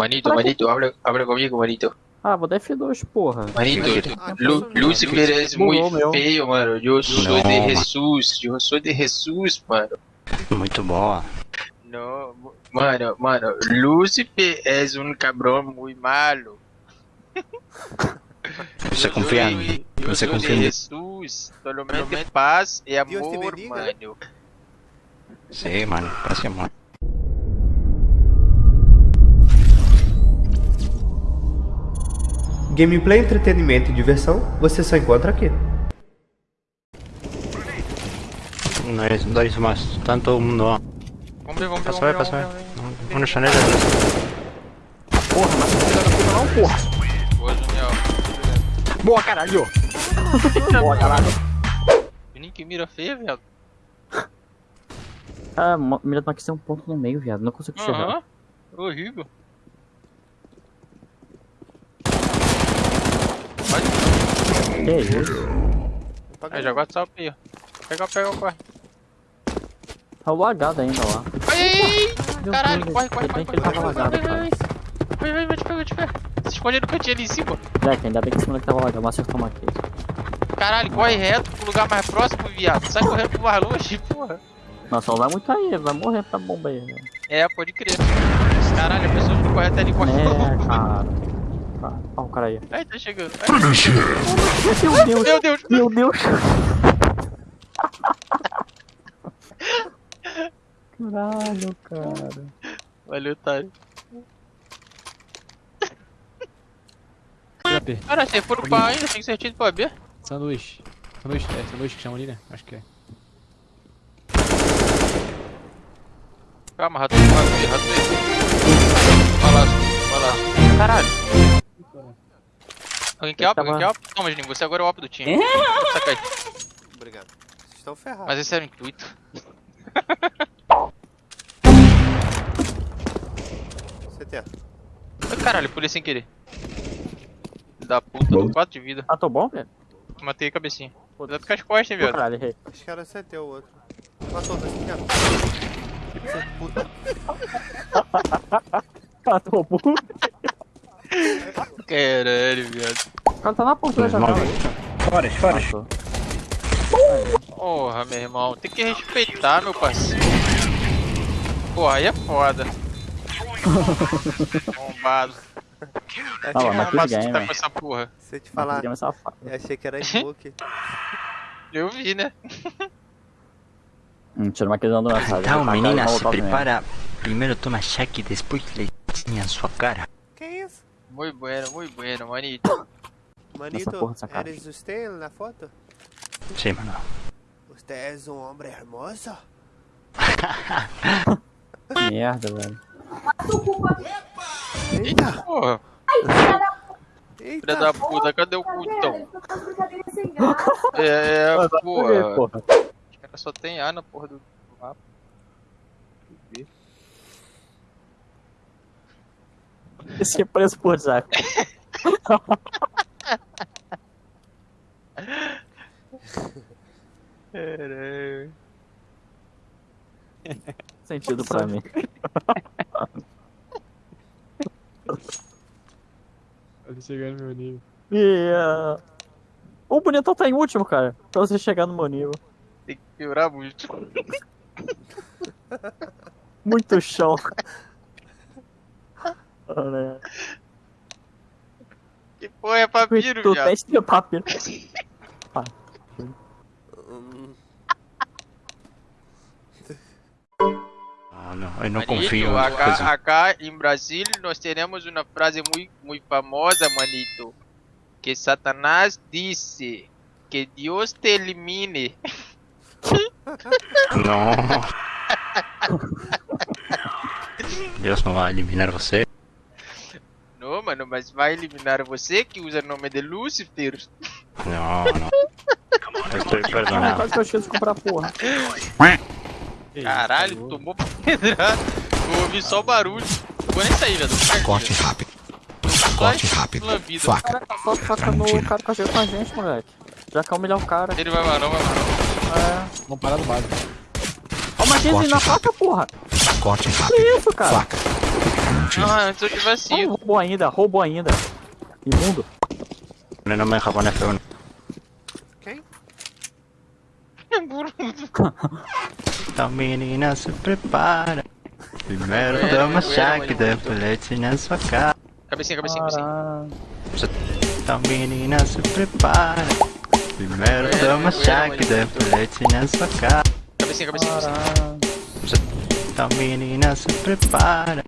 Manito, manito, habla, habla conmigo, manito. Ah, vou dar F2, porra. Manito, Lu- Lucifer muy Bugou, meu. feo, mano. Yo soy No, de Jesús, yo soy de Jesús, mano. Muito boa. No, mano, mano, Lucifer es un cabrón muy malo. Você confia em mim? Você confia de em mim? Jesús, solamente paz y Dios te amor, mano. Sim, mano. Parece amor. Gameplay, entretenimento e diversão você só encontra aqui. Não é dois mais. Tanto um no. Vamos ver, vamos ver, Passa vai, vamos passa ver, vai. vamos janela. Porra, mas não pega tudo não, porra. Boa, Junior. Boa, caralho. Boa, caralho. Juninho, que mira feia, viado. Ah, mira aqui tem um ponto no meio, viado. Não consigo enxergar. Aham. Horrível. Que isso? Aí, já gosto de salpinho. Pega, pega, corre. Tá lagado ainda lá. Ai, ai, Caralho, Deus, corre, corre, corre, corre, corre, lagado, corre, cara. Vai, vai, vai, te pega, vai te pega. Se esconde no cantinho ali em cima. Moleque, ainda bem que esse moleque tava lagado, mas acertou uma case. Caralho, corre reto pro lugar mais próximo, viado. Sai correndo pro mais longe, porra. Nossa, não vai muito aí, vai morrer pra bomba aí. velho. É, pode crer. Caralho, a pessoa não corre até ali, corre. É, cara. Ó o cara aí. Ai, tá chegando. Ai, Meu Deus, meu Deus. meu Deus. Caralho, cara. Valeu, otário. Cara, você for pro A ainda, tem tido pra B. Sanduíche. Sanduíche, é sanduíche que chama ali, né? Acho que é. Calma, rato, rato rato. Vai lá, vai lá. Caralho. Alguém quer op? Alguém quer op? Toma, Juninho, você agora é o op do time. Saca aí. Obrigado. Vocês estão ferrados. Mas esse era o intuito. CT. Ai, Caralho, pulei sem querer. Da puta, tô 4 de vida. Ah, tô bom, velho? Matei a cabecinha. Cuidado com as costas, hein, Pô, viado. Caralho, errei. Acho que era CT o outro. Matou dois, cara. Você puta. Ah, tô bom. Caralho, viado. O cara tá na porta da janela. Fora, fora. Porra, meu irmão. Tem que respeitar, meu parceiro. Porra, aí é foda. Bombado. Ah, lá, mas que game, tá velho. com essa porra. Se eu te falar, é eu achei que era smoke. Eu vi, né? Hum, tira uma questão do. Então, menina, cara, se prepara. Primeiro toma cheque, depois leitinho em sua cara. Muito bueno, muito bueno, manito. Manito, eres você na foto? Sim, mano. Você é um homem hermoso? Que merda, velho. Eita! Porra, filha da puta, cadê o cu então? É, porra. porra. Os caras só tem A na porra do mapa. Esse é preso por Zac. Caralho. Sentido pra mim. Ele chegando no meu nível. Yeah. O bonitão tá em último, cara. Pra você chegar no meu nível. Tem que piorar muito. Muito chão. Olha. Que porra é papiro, Tu teste de papiro. Hum, Não, não, eu não Manito, confio acá, coisa. acá em Brasil nós teremos uma frase muito, muito famosa, manito. Que Satanás disse que Deus te elimine. Não. Deus não vai eliminar você. Mas vai eliminar você que usa o nome de Lúcifer. Não, não. Eu estou Ah, perdonado. quase que eu de comprar porra. Caralho, tomou pedrada. Eu ouvi só o barulho. Vou nem sair, velho. Corte rápido. Só Corte rápido. lambida. Faca. Cara, só faca no cara que com a gente, moleque. Já quer humilhar o cara. Ele vai não, vai não. É. Vamos parar no básico. Ó, mas Corte na faca, porra. Corte Que rápido. isso, cara? Faca. Ah, eu tô de Oh, roubou ainda, roubou ainda. Imundo. No me deja poner F1. Quem? Então menina se prepara. Primeiro Bueno, toma bueno, chá bueno, que bueno. depois leite na sua cara. Cabecinha, cabecinha, cabecinha. Então menina se prepara. Primeiro Bueno, toma bueno, chá bueno, que bueno. depois leite na sua cara. Cabecinha, cabecinha, cabecinha. Então menina se prepara.